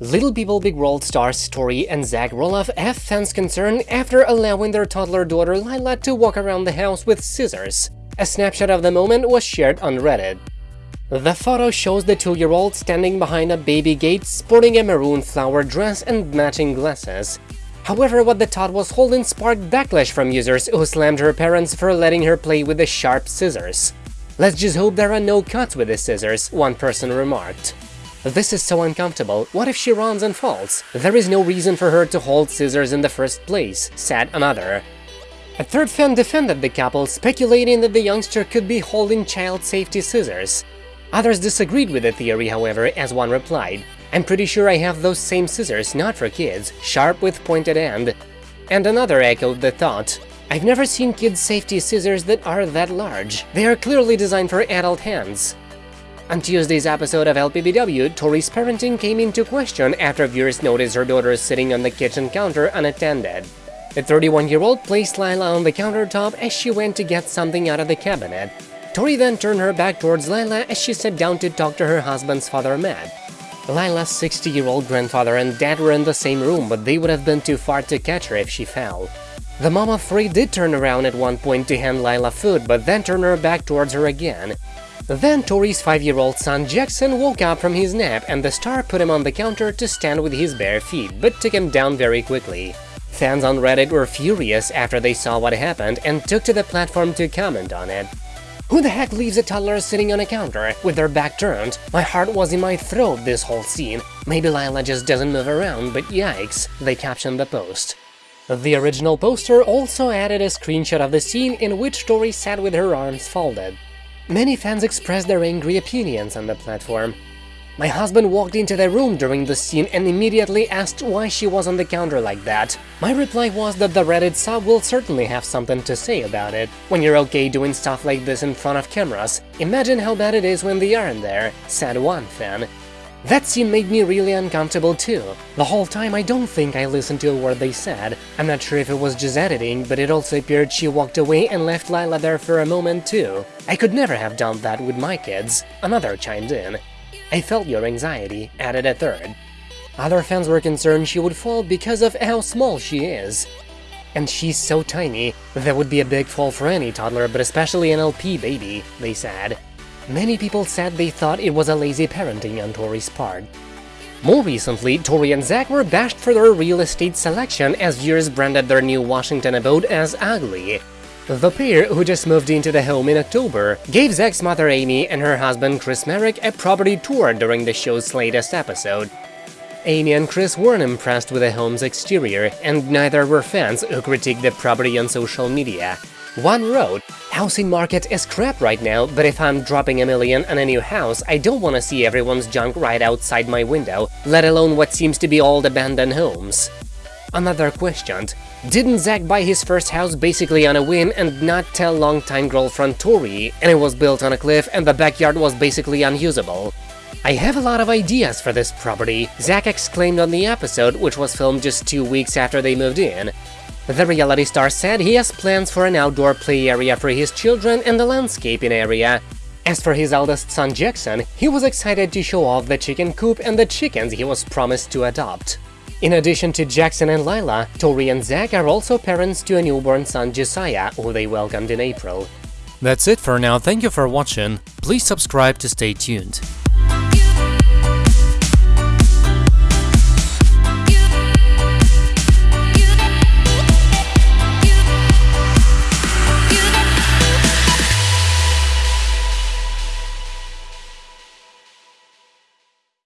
Little People Big World stars Tori and Zach Roloff have fans concerned after allowing their toddler daughter Lila to walk around the house with scissors. A snapshot of the moment was shared on Reddit. The photo shows the two-year-old standing behind a baby gate sporting a maroon flower dress and matching glasses. However, what the tot was holding sparked backlash from users who slammed her parents for letting her play with the sharp scissors. Let's just hope there are no cuts with the scissors, one person remarked. This is so uncomfortable, what if she runs and falls? There is no reason for her to hold scissors in the first place, said another. A third fan defended the couple, speculating that the youngster could be holding child safety scissors. Others disagreed with the theory, however, as one replied, I'm pretty sure I have those same scissors, not for kids, sharp with pointed end. And another echoed the thought, I've never seen kids' safety scissors that are that large. They are clearly designed for adult hands. On Tuesday's episode of LPBW, Tori's parenting came into question after viewers noticed her daughter sitting on the kitchen counter unattended. The 31-year-old placed Lila on the countertop as she went to get something out of the cabinet. Tori then turned her back towards Lila as she sat down to talk to her husband's father, Matt. Lila's 60-year-old grandfather and dad were in the same room, but they would have been too far to catch her if she fell. The mom of three did turn around at one point to hand Lila food, but then turned her back towards her again. Then Tori's five-year-old son Jackson woke up from his nap and the star put him on the counter to stand with his bare feet, but took him down very quickly. Fans on Reddit were furious after they saw what happened and took to the platform to comment on it. Who the heck leaves a toddler sitting on a counter with their back turned? My heart was in my throat this whole scene. Maybe Lila just doesn't move around, but yikes, they captioned the post. The original poster also added a screenshot of the scene in which Tori sat with her arms folded. Many fans expressed their angry opinions on the platform. My husband walked into the room during the scene and immediately asked why she was on the counter like that. My reply was that the Reddit sub will certainly have something to say about it. When you're okay doing stuff like this in front of cameras, imagine how bad it is when they aren't there, said one fan. That scene made me really uncomfortable too. The whole time I don't think I listened to a word they said. I'm not sure if it was just editing, but it also appeared she walked away and left Lila there for a moment too. I could never have done that with my kids. Another chimed in. I felt your anxiety, added a third. Other fans were concerned she would fall because of how small she is. And she's so tiny, that would be a big fall for any toddler, but especially an LP baby, they said. Many people said they thought it was a lazy parenting on Tori's part. More recently, Tori and Zach were bashed for their real estate selection as viewers branded their new Washington abode as ugly. The pair, who just moved into the home in October, gave Zach's mother Amy and her husband Chris Marek a property tour during the show's latest episode. Amy and Chris weren't impressed with the home's exterior, and neither were fans who critiqued the property on social media. One wrote, Housing market is crap right now, but if I'm dropping a million on a new house, I don't want to see everyone's junk right outside my window, let alone what seems to be old abandoned homes. Another questioned, didn't Zach buy his first house basically on a whim and not tell longtime girlfriend Tori, and it was built on a cliff and the backyard was basically unusable? I have a lot of ideas for this property, Zach exclaimed on the episode, which was filmed just two weeks after they moved in. The reality star said he has plans for an outdoor play area for his children and a landscaping area. As for his eldest son Jackson, he was excited to show off the chicken coop and the chickens he was promised to adopt. In addition to Jackson and Lila, Tori and Zach are also parents to a newborn son Josiah, who they welcomed in April. That's it for now, thank you for watching, please subscribe to stay tuned.